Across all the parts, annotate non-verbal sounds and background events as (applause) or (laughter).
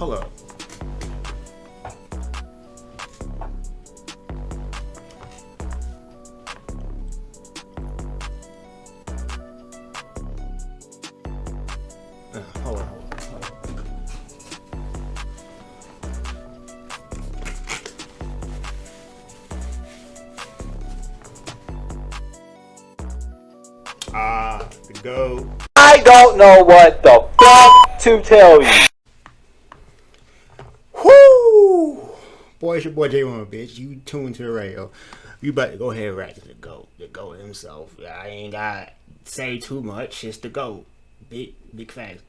Up. Uh, on. Ah, the goat. I don't know what the fuck to tell you. Boy, it's your boy J1, bitch. You tuned to the radio. You about to go ahead and rap to the GOAT. The GOAT himself. I ain't got say too much. It's the GOAT. Big, big facts.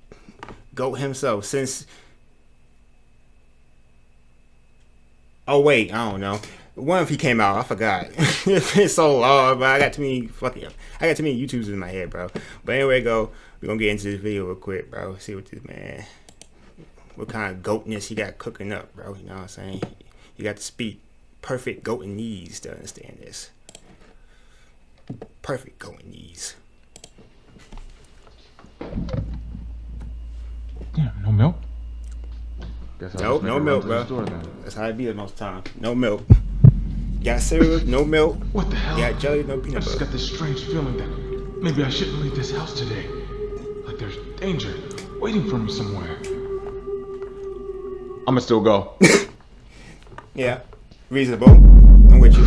GOAT himself. Since. Oh, wait. I don't know. One if he came out, I forgot. (laughs) it's so long, but I got too many fucking. I got too many YouTubes in my head, bro. But anyway, go. We're gonna get into this video real quick, bro. See what this man what kind of goatness he got cooking up, bro. You know what I'm saying? You got to speak perfect goatinese to understand this. Perfect goatinese. Damn, no milk. Guess Nope, no milk, bro. store. That's how it be most time. No milk. Got cereal, no milk. What the hell? Got jelly, no peanut butter. I just got this strange feeling that maybe I shouldn't leave this house today. Like there's danger waiting for me somewhere. I'ma still go. (laughs) Yeah, reasonable. I'm with you.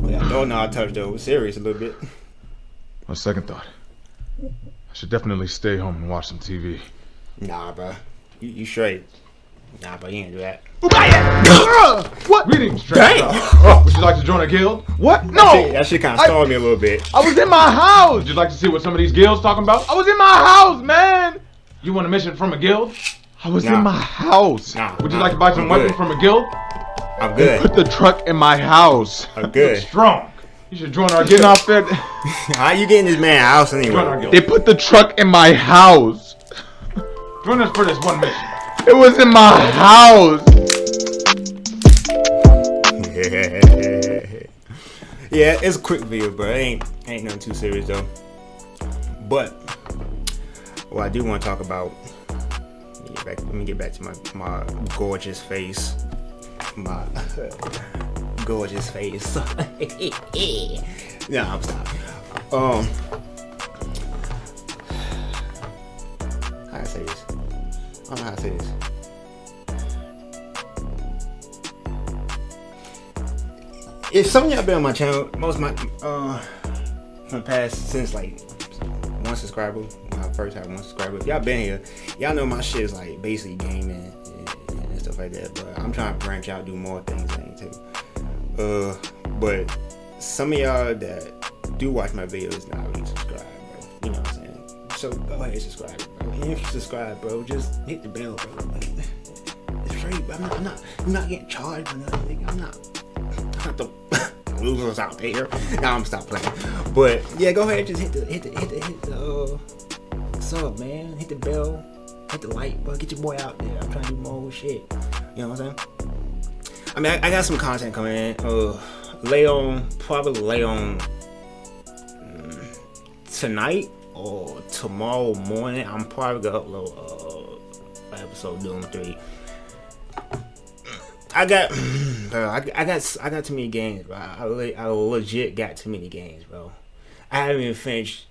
But I don't know how touch though. Serious a little bit. On second thought, I should definitely stay home and watch some TV. Nah, bro. You, you straight. Nah, but you ain't do that. What? Greetings, Dang! stranger. Would you like to join a guild? What? That No! shit, that shit kind of I- stalled me a little bit. I was in my house. Would you like to see what some of these guilds talking about? I was in my house, man. You want a mission from a guild? I was Nah. in my house. Nah, Would you nah, like to buy some I'm weapons good. from a guild? I'm good. They good. put the truck in my house. I'm good. (laughs) Strong. You should join our guild. Not (laughs) fair. How you getting this man house Join our anyway? guild. They put the truck in my house. Join us for this one mission. It was in my house. (laughs) yeah, it's a quick video, bro. It ain't ain't nothing too serious though. But what I do want to talk about. Let me get back, to my my gorgeous face. My (laughs) gorgeous face. (laughs) no, I'm stop. Um, how I say this? I don't know how to say this. if some of y'all been on my channel, most of my uh from past since like one subscriber, I first had one subscriber, if y'all been here, y'all know my shit is like basically gaming and, and stuff like that. But I'm trying to branch out, do more things I need to. Uh, but some of y'all that do watch my videos not really subscribe, bro. You know what I'm saying? So go ahead and subscribe, bro. And if you subscribe, bro, just hit the bell, bro. It's free, but I'm not, I'm not, I'm not getting charged for nothing. I'm not not the (laughs) losers out there. Now I'm stop playing. But yeah, go ahead, just hit the hit the hit the hit the uh, sub, man. Hit the bell, hit the like, but get your boy out there. I'm trying to do more shit. You know what I'm saying? I mean, I, I got some content coming in. Uh, lay on, probably lay on mm, tonight or tomorrow morning. I'm probably gonna upload uh, episode Doom Three. I got, (clears throat) bro. I, I got, I got too many games, bro. I, I legit got too many games, bro. I haven't even finished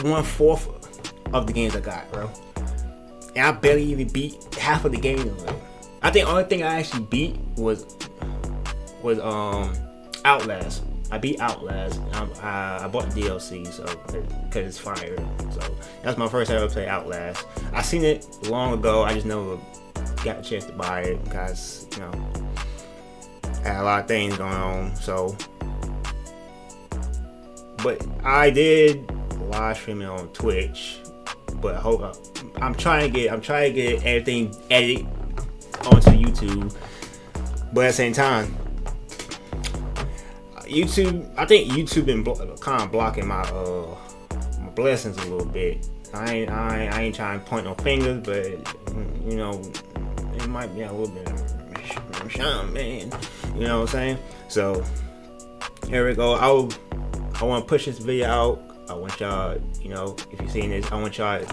one fourth of the games I got, bro. And I barely even beat half of the game. I think only thing I actually beat was was um Outlast. I beat Outlast. I, I, I bought the DLC, so because it's fire. So that's my first ever play Outlast. I seen it long ago. I just never got a chance to buy it because you know I had a lot of things going on. So, but I did live streaming on Twitch. But hold up, I'm trying to get I'm trying to get everything edited onto YouTube. But at the same time, YouTube, I think YouTube been blo- kind of blocking my uh my blessings a little bit. I ain't I ain't, I ain't trying to point no fingers, but you know it might be a little bit of shine, man. You know what I'm saying? So here we go. I'll I want to push this video out. I want y'all, you know, if you're seeing this, I want y'all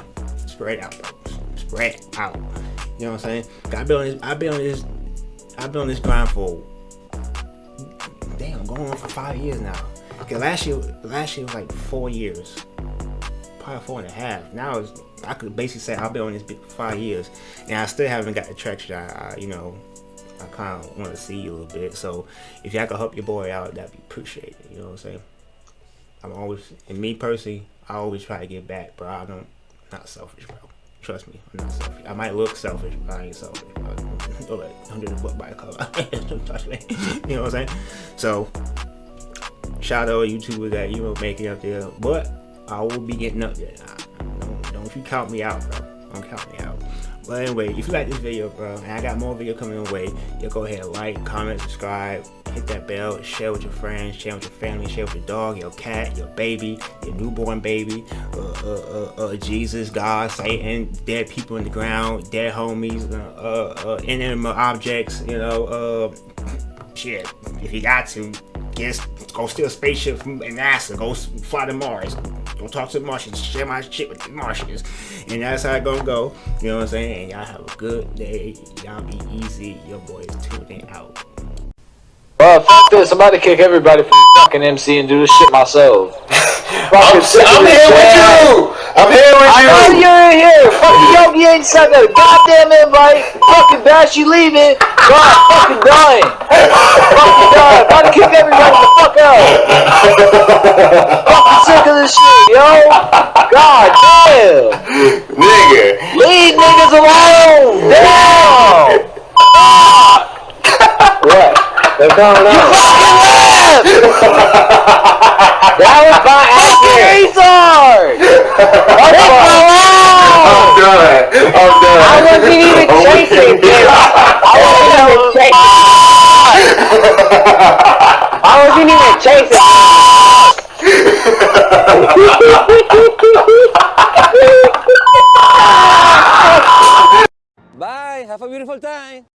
spread out, spread out. You know what I'm saying? I've been on this. I've been on this. I've been on this grind for damn, going on for five years now. Cause last year, last year was like four years, probably four and a half. Now it's, I could basically say I've been on this for five years, and I still haven't got the traction. I, I you know, I kind of want to see you a little bit. So if y'all could help your boy out, that'd be appreciated. You know what I'm saying? I'm always, and me personally, I always try to give back, bro. I don't, not selfish, bro. Trust me, I'm not selfish. I might look selfish, but I ain't selfish. Don't (laughs) let hundred buck by a color. (laughs) Don't touch me. (laughs) You know what I'm saying? So, shout out YouTubers that you know make it up there, but I will be getting up there. Don't, don't you count me out, bro. Don't count me out. But anyway, if you like this video, bro, and I got more video coming your way, you go ahead, like, comment, subscribe, hit that bell, share with your friends, share with your family, share with your dog, your cat, your baby, your newborn baby, uh, uh, uh, uh Jesus, God, Satan, dead people in the ground, dead homies, uh, uh, inanimate objects, you know, shit, if you got to, guess, go steal a spaceship from NASA, go fly to Mars, go talk to the Martians, share my shit with the Martians, and that's how it gonna go, you know what I'm saying, y'all have a good day, y'all be easy, your boy is tuning out. Well, fuck this. I'm about to kick everybody from fucking MC and do this shit myself. (laughs) I'm, I'm here with you. I'm here with I you. know you're in here. Fucking Yogi ain't sent a goddamn invite. Fucking Bash, you leaving. God, fucking dying. fucking dying. About to kick everybody the fuck out. fucking sick of this shit, yo. God damn. Nigga. Leave niggas alone. Damn. What? They're coming out. You fucking left! (laughs) that was by accident. retard! Leave me alone! I'm done. I'm done. I wasn't even (laughs) Oh, chasing yeah. (laughs) him. I wasn't even chasing. I wasn't even chasing. Bye. Have a beautiful time.